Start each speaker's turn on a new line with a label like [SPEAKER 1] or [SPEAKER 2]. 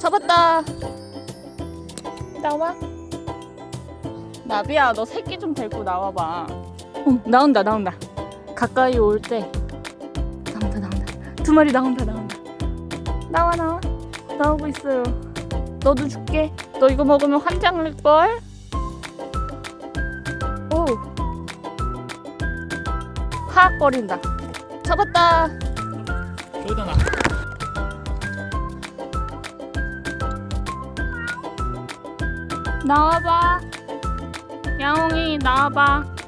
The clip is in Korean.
[SPEAKER 1] 잡았다. 나와. 나비야, 너 새끼 좀 데리고 나와봐. 어, 나온다, 나온다. 가까이 올 때. 나온다, 나온다. 두 마리 나온다, 나온다. 나와, 나와. 나오고 있어요. 너도 줄게. 너 이거 먹으면 환장 날걸? 오. 하악거린다. 잡았다.
[SPEAKER 2] 여기다 놔.
[SPEAKER 1] 나와봐. 야옹이 나와봐.